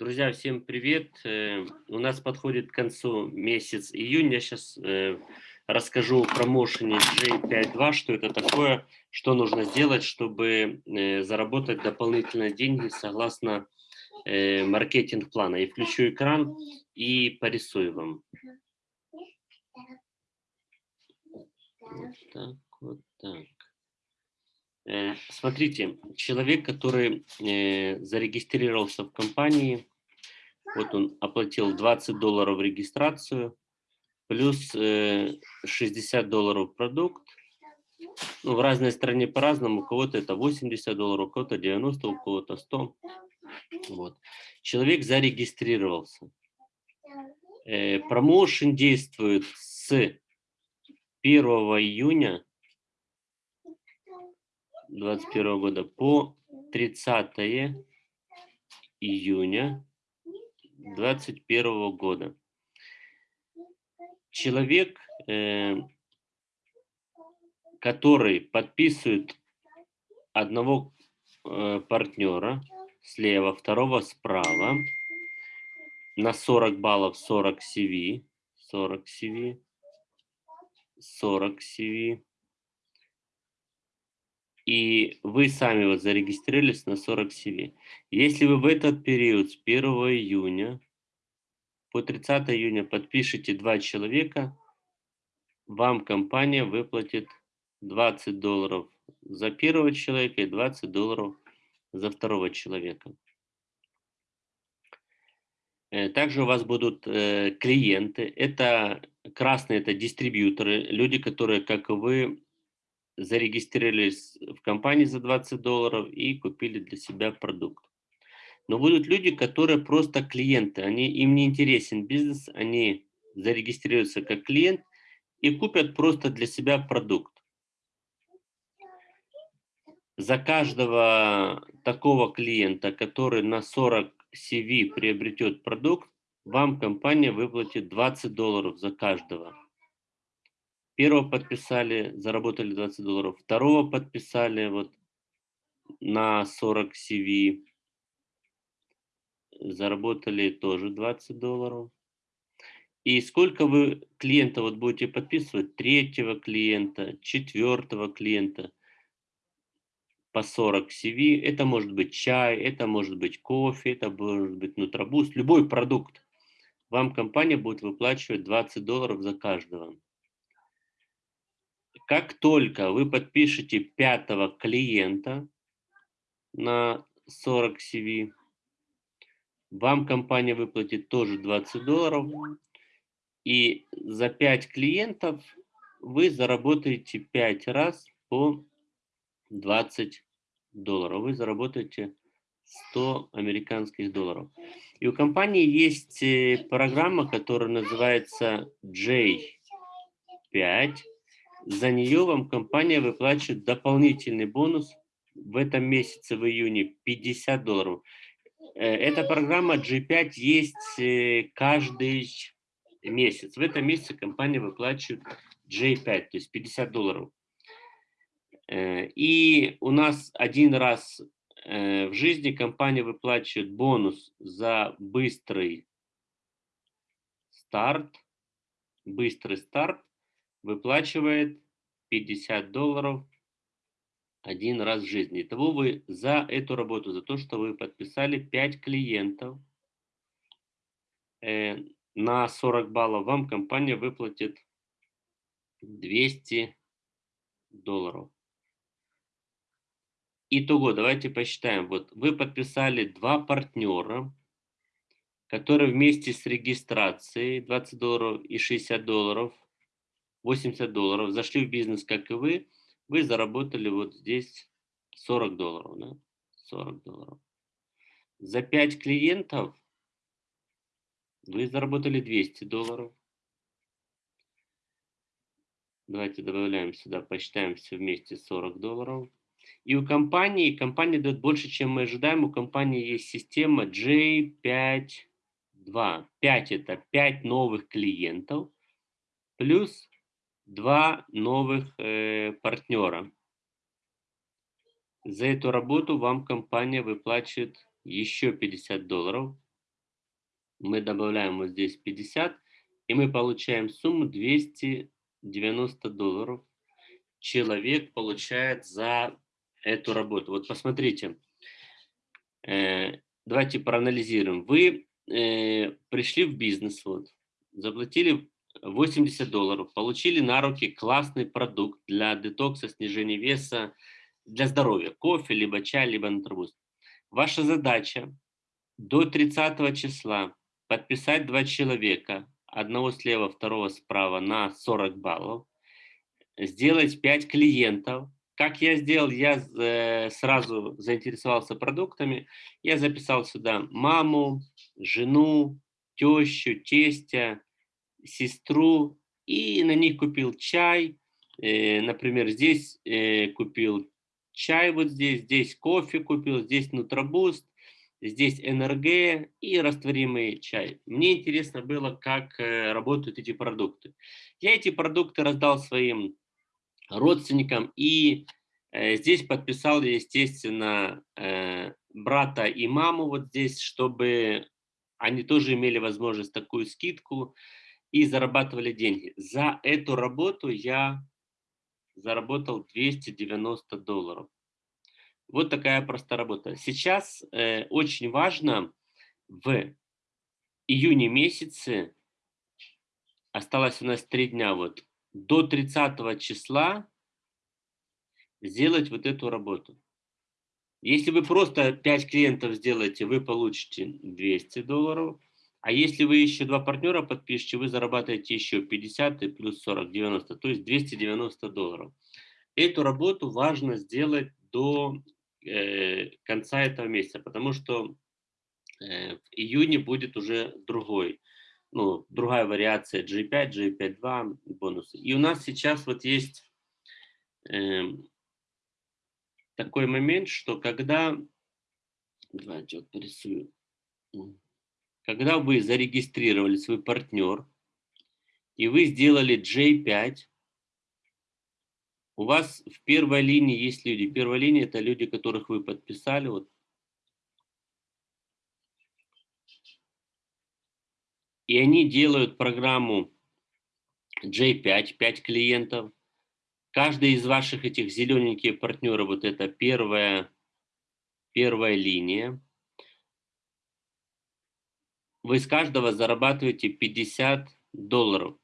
Друзья, всем привет! Э, у нас подходит к концу месяц июнь. Я сейчас э, расскажу о промоушене J52, что это такое, что нужно сделать, чтобы э, заработать дополнительные деньги согласно маркетинг-плана. И включу экран и порисую вам. Вот так, вот так. Смотрите, человек, который зарегистрировался в компании, вот он оплатил 20 долларов регистрацию, плюс 60 долларов продукт. Ну, в разной стране по-разному, у кого-то это 80 долларов, у кого-то 90, у кого-то 100. Вот. Человек зарегистрировался. Промоушен действует с 1 июня 2021 года по 30 июня 2021 года. Человек, э, который подписывает одного э, партнера слева, второго справа, на 40 баллов 40 CV, 40 CV, 40 CV, и вы сами вот зарегистрировались на 40 CV. Если вы в этот период с 1 июня по 30 июня подпишите два человека, вам компания выплатит 20 долларов за первого человека и 20 долларов за второго человека. Э, также у вас будут э, клиенты. Это красные, это дистрибьюторы, люди, которые, как и вы, зарегистрировались в компании за 20 долларов и купили для себя продукт. Но будут люди, которые просто клиенты, они, им не интересен бизнес, они зарегистрируются как клиент и купят просто для себя продукт. За каждого такого клиента, который на 40 CV приобретет продукт, вам компания выплатит 20 долларов за каждого. Первого подписали, заработали 20 долларов. Второго подписали вот на 40 CV, заработали тоже 20 долларов. И сколько вы клиента вот будете подписывать? Третьего клиента, четвертого клиента по 40 CV. Это может быть чай, это может быть кофе, это может быть нутробуст, любой продукт. Вам компания будет выплачивать 20 долларов за каждого. Как только вы подпишете пятого клиента на 40 CV, вам компания выплатит тоже 20 долларов. И за 5 клиентов вы заработаете 5 раз по 20 долларов. Вы заработаете 100 американских долларов. И у компании есть э, программа, которая называется J5 за нее вам компания выплачивает дополнительный бонус в этом месяце, в июне, 50 долларов. Э, эта программа G5 есть э, каждый месяц. В этом месяце компания выплачивает J5, то есть 50 долларов. Э, и у нас один раз в жизни компания выплачивает бонус за быстрый старт, быстрый старт выплачивает 50 долларов один раз в жизни. Итого вы за эту работу, за то, что вы подписали 5 клиентов э, на 40 баллов, вам компания выплатит 200 долларов. Итого, давайте посчитаем. Вот вы подписали два партнера, которые вместе с регистрацией 20 долларов и 60 долларов 80 долларов, зашли в бизнес, как и вы, вы заработали вот здесь 40 долларов, да? 40 долларов. За 5 клиентов вы заработали 200 долларов. Давайте добавляем сюда, посчитаем все вместе 40 долларов. И у компании, компания дает больше, чем мы ожидаем. У компании есть система J5.2. 5 это 5 новых клиентов плюс два новых э, партнера. За эту работу вам компания выплачивает еще 50 долларов. Мы добавляем вот здесь 50, и мы получаем сумму 290 долларов. Человек получает за эту работу. Вот посмотрите, э, давайте проанализируем. Вы э, пришли в бизнес, вот, заплатили 80 долларов, получили на руки классный продукт для детокса, снижения веса, для здоровья, кофе, либо чай, либо нутробуст. Ваша задача до 30 числа подписать два человека, одного слева, второго справа на 40 баллов, сделать 5 клиентов. Как я сделал, я э, сразу заинтересовался продуктами, я записал сюда маму, жену, тещу, тестя, сестру, и на них купил чай, э, например, здесь э, купил чай вот здесь, здесь кофе купил, здесь нутробуст, здесь НРГ и растворимый чай. Мне интересно было, как э, работают эти продукты. Я эти продукты раздал своим родственникам и здесь подписал, естественно, брата и маму вот здесь, чтобы они тоже имели возможность такую скидку и зарабатывали деньги. За эту работу я заработал 290 долларов. Вот такая простая работа. Сейчас э, очень важно в июне месяце, осталось у нас три дня, вот, до 30 числа сделать вот эту работу. Если вы просто 5 клиентов сделаете, вы получите 200 долларов. А если вы еще два партнера подпишете, вы зарабатываете еще 50 и плюс 40, 90, то есть 290 долларов. Эту работу важно сделать до э, конца этого месяца, потому что э, в июне будет уже другой, ну, другая вариация G5, G5.2 бонусы. И у нас сейчас вот есть э, такой момент, что когда, давайте вот порисую, когда вы зарегистрировали свой партнер, и вы сделали J5, у вас в первой линии есть люди. Первая линия – это люди, которых вы подписали. Вот. И они делают программу J5, 5 клиентов. Каждый из ваших этих зелененьких партнеров, вот это первая, первая линия вы с каждого зарабатываете 50 долларов.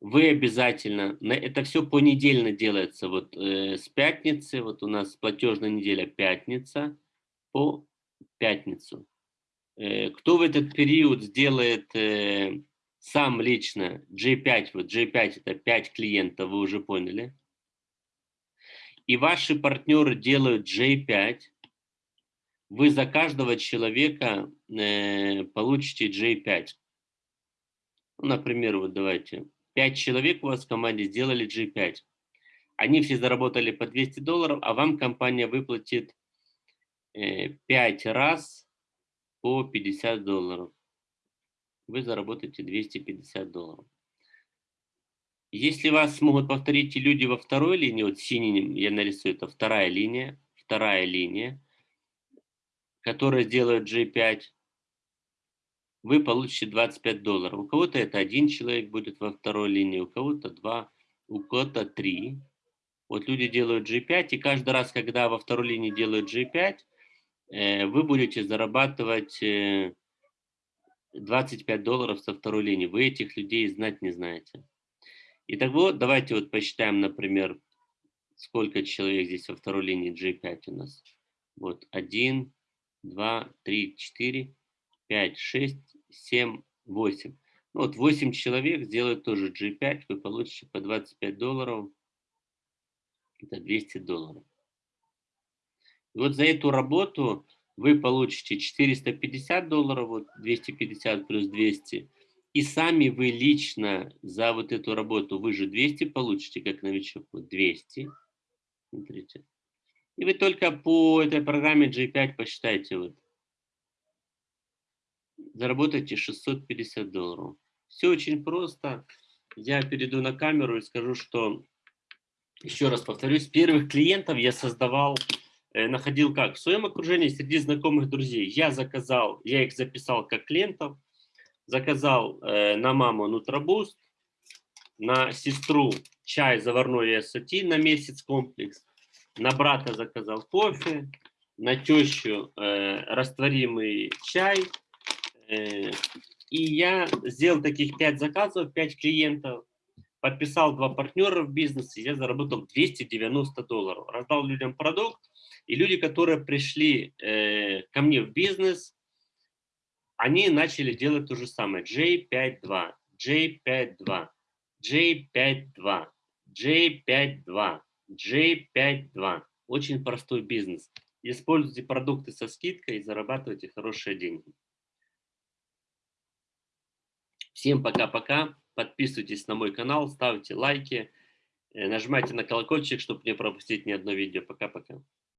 Вы обязательно, это все понедельно делается, вот э, с пятницы, вот у нас платежная неделя пятница по пятницу. Э, кто в этот период сделает э, сам лично G5, вот G5 это 5 клиентов, вы уже поняли. И ваши партнеры делают J5, вы за каждого человека э, получите J5. Ну, например, вот давайте, 5 человек у вас в команде сделали G5. Они все заработали по 200 долларов, а вам компания выплатит э, 5 раз по 50 долларов. Вы заработаете 250 долларов. Если вас смогут повторить люди во второй линии, вот синим я нарисую, это вторая линия, вторая линия, которая делает G5, вы получите 25 долларов. У кого-то это один человек будет во второй линии, у кого-то два, у кого-то три. Вот люди делают G5, и каждый раз, когда во второй линии делают G5, э, вы будете зарабатывать 25 э, долларов со второй линии. Вы этих людей знать не знаете. Итого, давайте вот посчитаем, например, сколько человек здесь во второй линии G5 у нас. Вот, один, 2, 3, 4, 5, 6, 7, 8. Ну, вот 8 человек сделают тоже G5, вы получите по 25 долларов, это 200 долларов. И вот за эту работу вы получите 450 долларов, вот 250 плюс 200, и сами вы лично за вот эту работу, вы же 200 получите, как новичок, вот 200, смотрите, и вы только по этой программе G5 посчитайте. Вот. Заработайте 650 долларов. Все очень просто. Я перейду на камеру и скажу, что, еще раз повторюсь, первых клиентов я создавал, э, находил как? В своем окружении, среди знакомых друзей. Я заказал, я их записал как клиентов. заказал э, на маму Нутробуст, на сестру чай заварной ассоти на месяц комплекс, на брата заказал кофе, на тещу э, растворимый чай. Э, и я сделал таких 5 заказов, 5 клиентов, подписал два партнера в бизнесе, я заработал 290 долларов. Раздал людям продукт, и люди, которые пришли э, ко мне в бизнес, они начали делать то же самое. J52, J52, J52, J52, J52. Очень простой бизнес. Используйте продукты со скидкой и зарабатывайте хорошие деньги. Всем пока-пока. Подписывайтесь на мой канал, ставьте лайки, э, нажимайте на колокольчик, чтобы не пропустить ни одно видео. Пока-пока.